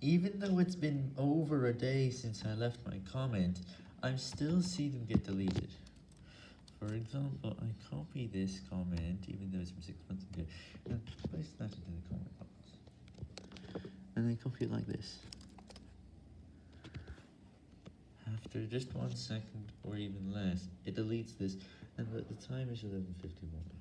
Even though it's been over a day since I left my comment, I still see them get deleted. For example, I copy this comment, even though it's from six months ago, and paste that into the comment box. And I copy it like this. After just one second or even less, it deletes this, and the time is 11.51.